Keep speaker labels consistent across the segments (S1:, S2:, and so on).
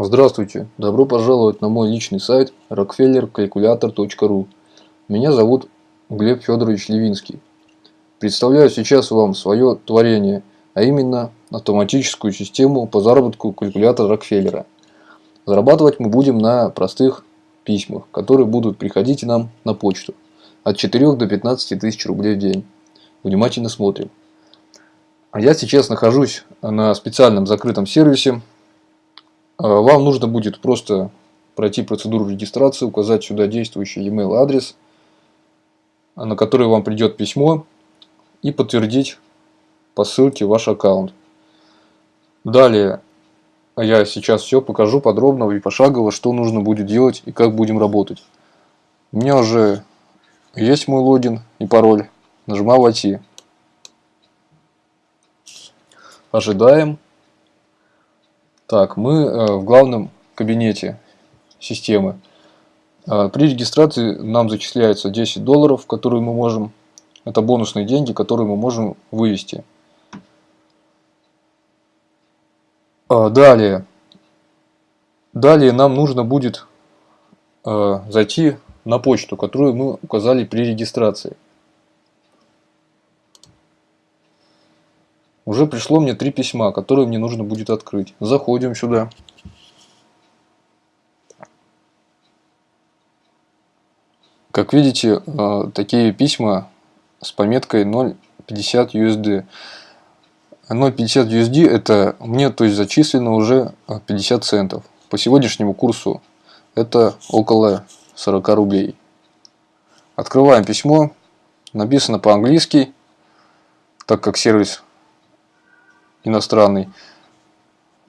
S1: Здравствуйте! Добро пожаловать на мой личный сайт rockefellercalculator.ru Меня зовут Глеб Федорович Левинский. Представляю сейчас вам свое творение, а именно автоматическую систему по заработку калькулятора Рокфеллера. Зарабатывать мы будем на простых письмах, которые будут приходить нам на почту. От 4 до 15 тысяч рублей в день. Внимательно смотрим. А я сейчас нахожусь на специальном закрытом сервисе вам нужно будет просто пройти процедуру регистрации, указать сюда действующий e-mail адрес, на который вам придет письмо, и подтвердить по ссылке ваш аккаунт. Далее я сейчас все покажу подробно и пошагово, что нужно будет делать и как будем работать. У меня уже есть мой логин и пароль. Нажимаю «Войти». Ожидаем. Так, мы э, в главном кабинете системы. Э, при регистрации нам зачисляется 10 долларов, которые мы можем, это бонусные деньги, которые мы можем вывести. Э, далее, далее нам нужно будет зайти на почту, которую мы указали при регистрации. Уже пришло мне три письма, которые мне нужно будет открыть. Заходим сюда. Как видите, э, такие письма с пометкой 0.50 USD. 0.50 USD это мне то есть зачислено уже 50 центов. По сегодняшнему курсу это около 40 рублей. Открываем письмо. Написано по-английски, так как сервис иностранный,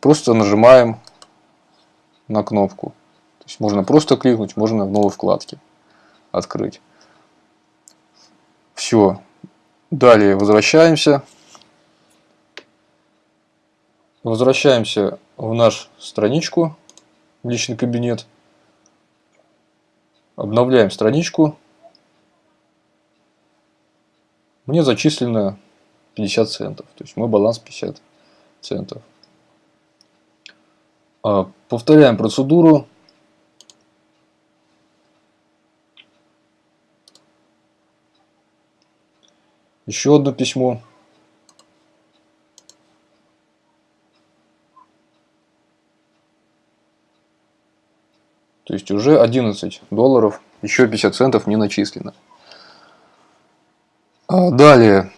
S1: просто нажимаем на кнопку. То есть можно просто кликнуть, можно в новой вкладке открыть. Все. Далее возвращаемся. Возвращаемся в наш страничку, в личный кабинет. Обновляем страничку. Мне зачислено 50 центов. То есть мой баланс 50 центов. А, повторяем процедуру. Еще одно письмо. То есть уже 11 долларов, еще 50 центов не начислено. А далее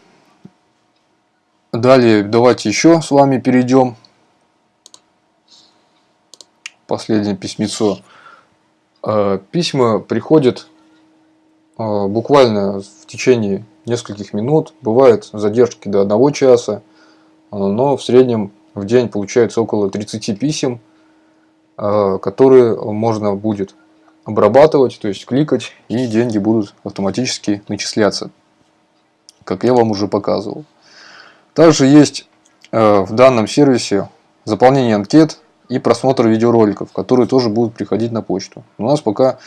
S1: Далее давайте еще с вами перейдем. Последнее письмецо. Э, письма приходят э, буквально в течение нескольких минут. Бывают задержки до одного часа. Э, но в среднем в день получается около 30 писем, которые можно будет обрабатывать, то есть кликать, и деньги будут автоматически начисляться, как я вам уже показывал. Также есть э, в данном сервисе заполнение анкет и просмотр видеороликов, которые тоже будут приходить на почту. У нас пока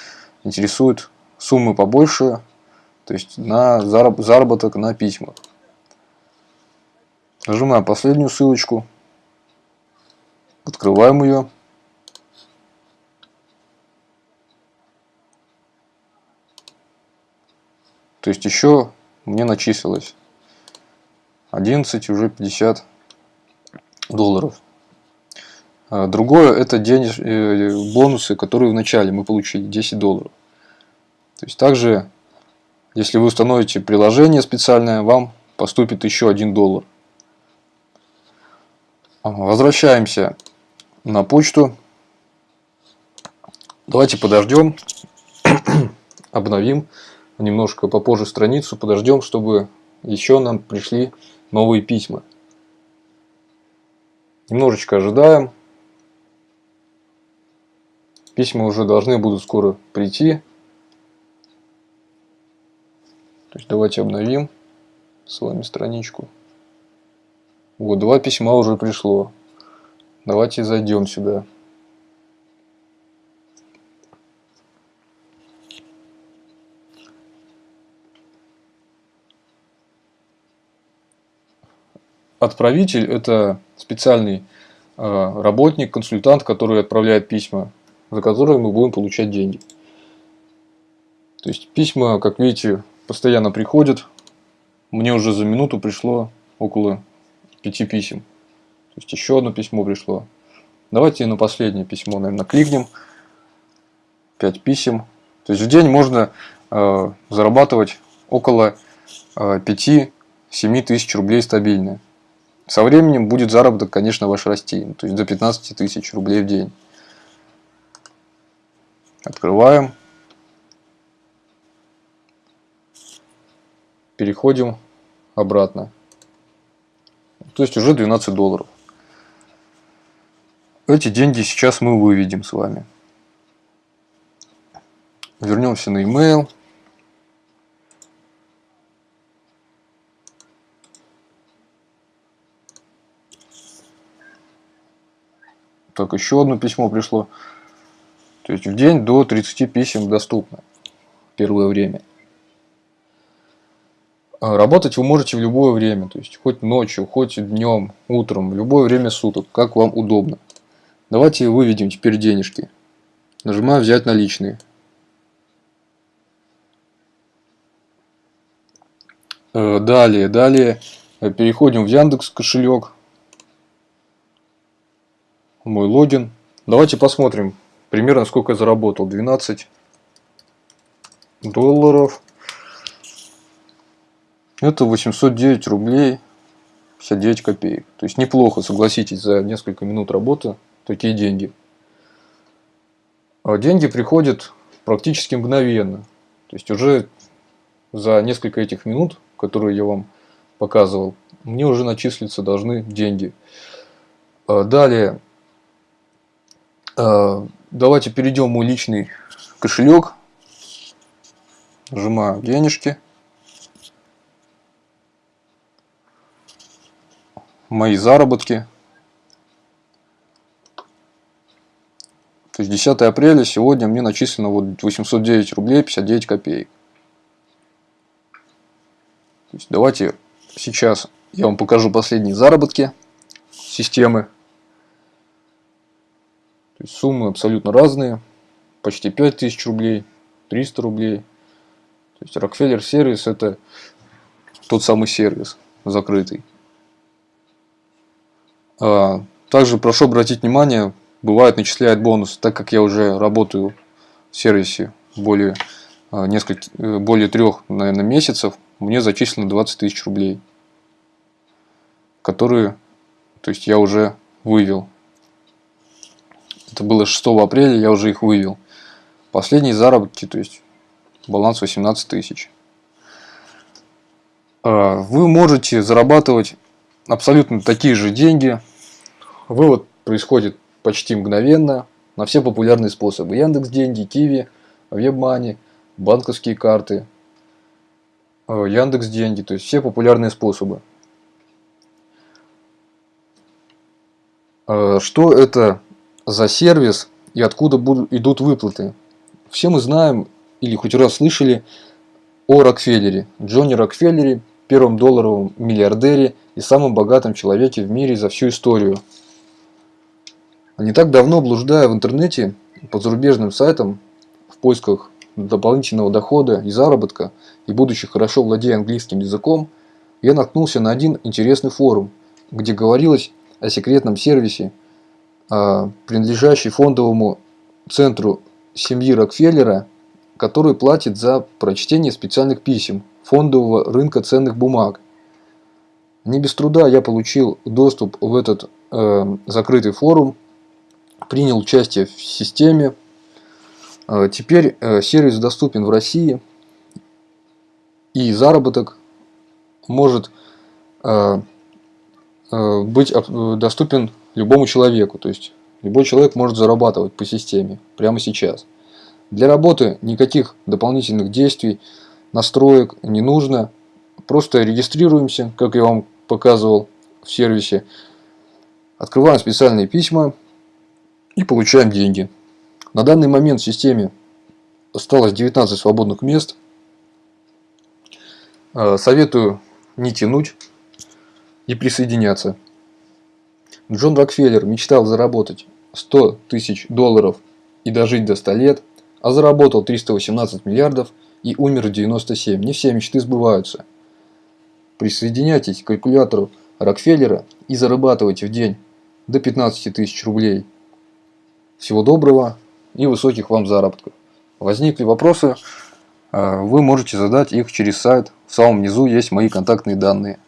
S1: интересуют суммы побольше, то есть на заработок на письмах. Нажимаем последнюю ссылочку, открываем ее. То есть еще мне начислилось 11 уже 50 долларов. А другое это денеж... Э, бонусы, которые в начале мы получили 10 долларов. То есть также, если вы установите приложение специальное, вам поступит еще 1 доллар. Возвращаемся на почту. Давайте подождем, обновим немножко попозже страницу, подождем, чтобы еще нам пришли новые письма. Немножечко ожидаем. Письма уже должны будут скоро прийти. То есть давайте обновим с вами страничку. Вот, два письма уже пришло. Давайте зайдем сюда. Отправитель – это специальный э, работник, консультант, который отправляет письма, за которые мы будем получать деньги. То есть письма, как видите, постоянно приходят. Мне уже за минуту пришло около пяти писем. То есть еще одно письмо пришло. Давайте на последнее письмо, наверное, кликнем. Пять писем. То есть в день можно э, зарабатывать около э, 5-7 тысяч рублей стабильно. Со временем будет заработок, конечно, ваш расти. То есть до 15 тысяч рублей в день. Открываем. Переходим обратно. То есть уже 12 долларов. Эти деньги сейчас мы выведем с вами. Вернемся на email. Так, еще одно письмо пришло. То есть в день до 30 писем доступно. Первое время. А работать вы можете в любое время. То есть хоть ночью, хоть днем, утром, в любое время суток, как вам удобно. Давайте выведем теперь денежки. Нажимаю взять наличные. Э, далее, далее переходим в Яндекс кошелек. Мой логин. Давайте посмотрим примерно сколько я заработал. 12 долларов. Это 809 рублей 59 копеек. То есть неплохо, согласитесь, за несколько минут работы такие деньги. А деньги приходят практически мгновенно. То есть уже за несколько этих минут, которые я вам показывал, мне уже начислиться должны деньги. А далее, давайте перейдем в мой личный кошелек. Нажимаю денежки. Мои заработки. То есть 10 апреля сегодня мне начислено вот 809 рублей 59 копеек. Давайте сейчас я вам покажу последние заработки системы. То есть суммы абсолютно разные. Почти 5000 рублей, 300 рублей. То есть Rockefeller сервис это тот самый сервис закрытый. А, также прошу обратить внимание, бывает начисляет бонус, так как я уже работаю в сервисе более, а, несколько, э, более трех, наверное, месяцев, мне зачислено 20 тысяч рублей, которые, то есть я уже вывел. Это было 6 апреля, я уже их вывел. Последние заработки, то есть баланс 18 тысяч. А, вы можете зарабатывать абсолютно такие же деньги. Вывод происходит почти мгновенно на все популярные способы. Яндекс Деньги, Киви, Вебмани, банковские карты, э, Яндекс Деньги, то есть все популярные способы. Э, что это за сервис и откуда будут, идут выплаты? Все мы знаем или хоть раз слышали о Рокфеллере, Джонни Рокфеллере, первом долларовом миллиардере и самом богатом человеке в мире за всю историю – не так давно, блуждая в интернете по зарубежным сайтам в поисках дополнительного дохода и заработка, и будучи хорошо владея английским языком, я наткнулся на один интересный форум, где говорилось о секретном сервисе, принадлежащий фондовому центру семьи Рокфеллера, который платит за прочтение специальных писем фондового рынка ценных бумаг. Не без труда я получил доступ в этот э, закрытый форум принял участие в системе. Э, теперь э, сервис доступен в России и заработок может э, быть доступен любому человеку. То есть любой человек может зарабатывать по системе прямо сейчас. Для работы никаких дополнительных действий, настроек не нужно. Просто регистрируемся, как я вам показывал в сервисе. Открываем специальные письма и получаем деньги. На данный момент в системе осталось 19 свободных мест. Э, советую не тянуть и присоединяться. Джон Рокфеллер мечтал заработать 100 тысяч долларов и дожить до 100 лет, а заработал 318 миллиардов и умер в 97. Не все мечты сбываются. Присоединяйтесь к калькулятору Рокфеллера и зарабатывайте в день до 15 тысяч рублей. Всего доброго и высоких вам заработков. Возникли вопросы, э, вы можете задать их через сайт. В самом низу есть мои контактные данные.